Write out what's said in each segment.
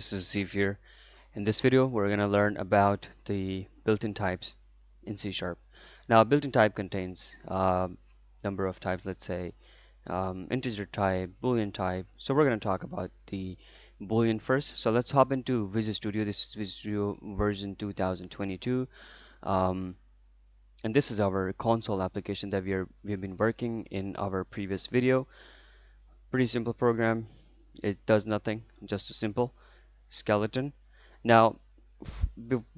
this is Steve here. In this video we're going to learn about the built-in types in C Sharp. Now a built-in type contains a uh, number of types let's say um, integer type, boolean type. So we're going to talk about the boolean first. So let's hop into Visual Studio. This is Visual Studio version 2022. Um, and this is our console application that we are we've been working in our previous video. Pretty simple program it does nothing just a simple skeleton. Now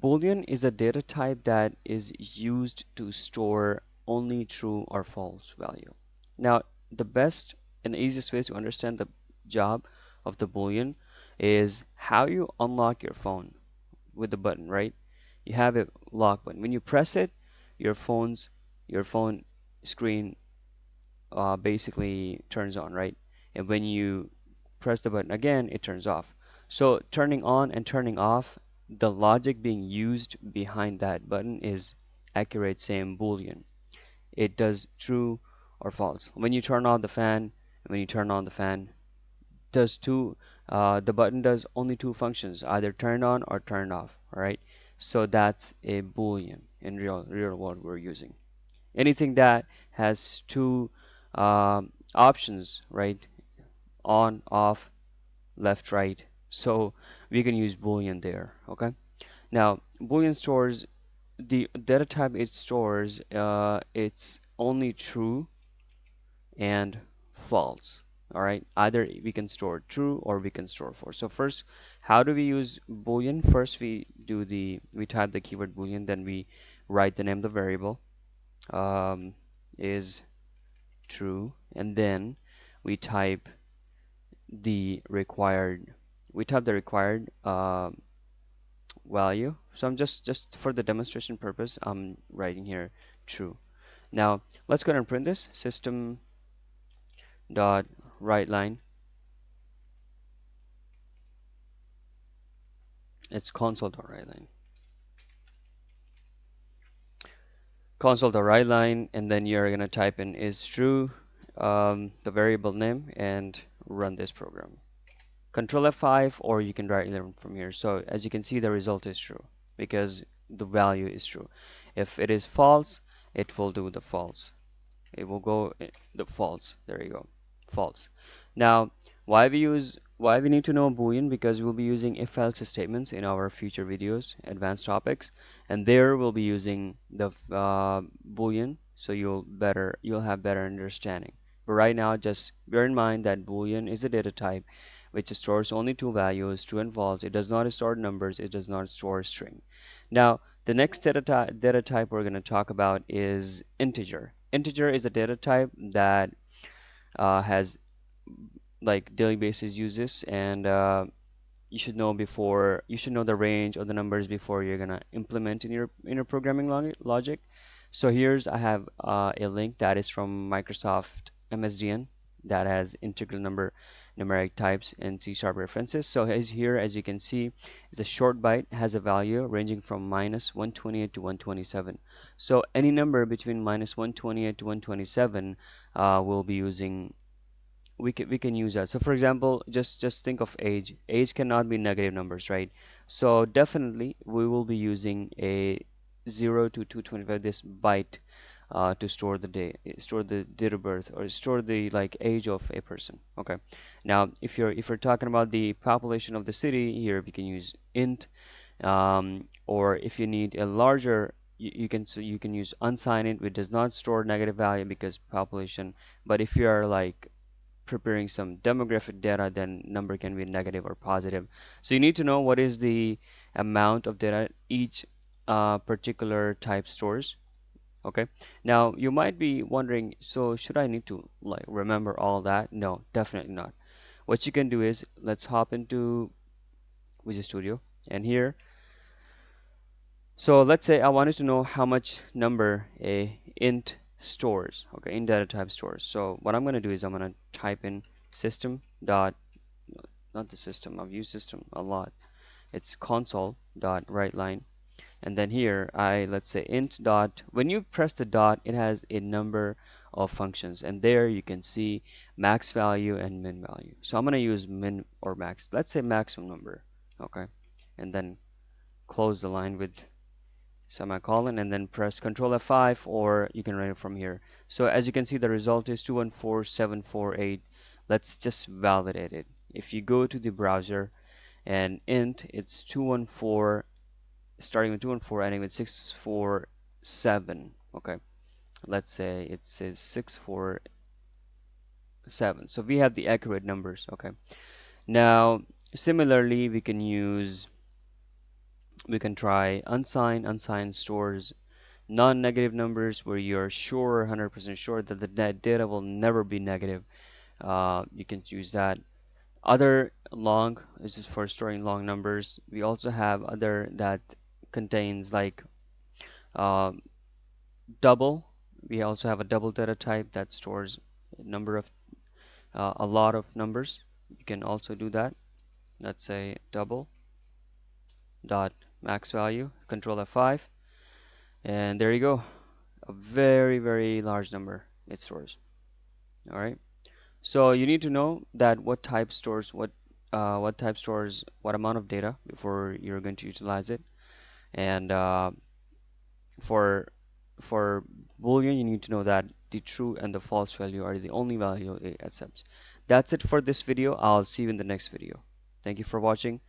boolean is a data type that is used to store only true or false value. Now the best and easiest way to understand the job of the boolean is how you unlock your phone with the button right? You have a lock button when you press it your phone's your phone screen uh, basically turns on right? And when you press the button again it turns off so turning on and turning off the logic being used behind that button is accurate same boolean. It does true or false. When you turn on the fan when you turn on the fan does two uh, the button does only two functions either turn on or turn off right? So that's a boolean in real real world we're using. Anything that has two um, options right? On off left right so we can use boolean there okay? Now boolean stores the data type it stores uh, it's only true and false all right? Either we can store true or we can store false. So first how do we use boolean? First we do the we type the keyword boolean then we write the name of the variable um, is true and then we type the required we type the required uh, value. So I'm just just for the demonstration purpose I'm writing here true. Now let's go ahead and print this. System dot write line. It's console dot line. Console line and then you're gonna type in is true um, the variable name and run this program. Control F5 or you can write it from here. So as you can see the result is true because the value is true. If it is false it will do the false. It will go eh, the false. There you go. False. Now why we use why we need to know boolean because we'll be using if else statements in our future videos advanced topics and there we'll be using the uh, boolean so you'll better you'll have better understanding but right now, just bear in mind that Boolean is a data type which stores only two values, true and false. It does not store numbers. It does not store string. Now, the next data, ty data type we're going to talk about is integer. Integer is a data type that uh, has like daily basis uses and uh, you should know before you should know the range of the numbers before you're gonna implement in your in your programming logic so here's I have uh, a link that is from Microsoft MSDN that has integral number numeric types and C sharp references. So as here, as you can see, it's a short byte has a value ranging from minus 128 to 127. So any number between minus 128 to 127 uh, will be using we can we can use that. So for example, just just think of age. Age cannot be negative numbers, right? So definitely we will be using a 0 to 225 this byte uh, to store the day store the date of birth or store the like age of a person okay? Now if you're if you're talking about the population of the city here we can use int um, or if you need a larger you, you can so you can use unsigned int which does not store negative value because population but if you are like preparing some demographic data then number can be negative or positive. So you need to know what is the amount of data each uh, particular type stores okay? Now you might be wondering so should I need to like remember all that? No definitely not. What you can do is let's hop into Visual Studio and here so let's say I wanted to know how much number a int stores okay? In data type stores. So what I'm gonna do is I'm gonna type in system dot not the system I've used system a lot. It's console dot write line and then here I let's say int dot when you press the dot it has a number of functions and there you can see max value and min value so I'm gonna use min or max let's say maximum number okay and then close the line with semicolon and then press Control F5 or you can run it from here. So as you can see the result is 214748. Let's just validate it. If you go to the browser and int it's 214 starting with 2 and 4 ending with 647 okay. Let's say it says 647 so we have the accurate numbers. Okay. Now similarly we can use we can try unsigned unsigned stores non-negative numbers where you're sure 100% sure that the data will never be negative. Uh, you can use that. Other long this is for storing long numbers. We also have other that contains like uh, double. We also have a double data type that stores a number of uh, a lot of numbers. You can also do that. Let's say double dot max value control F5 and there you go. A very very large number it stores. All right? So you need to know that what type stores what uh, what type stores what amount of data before you're going to utilize it and uh, for for boolean you need to know that the true and the false value are the only value it accepts. That's it for this video. I'll see you in the next video. Thank you for watching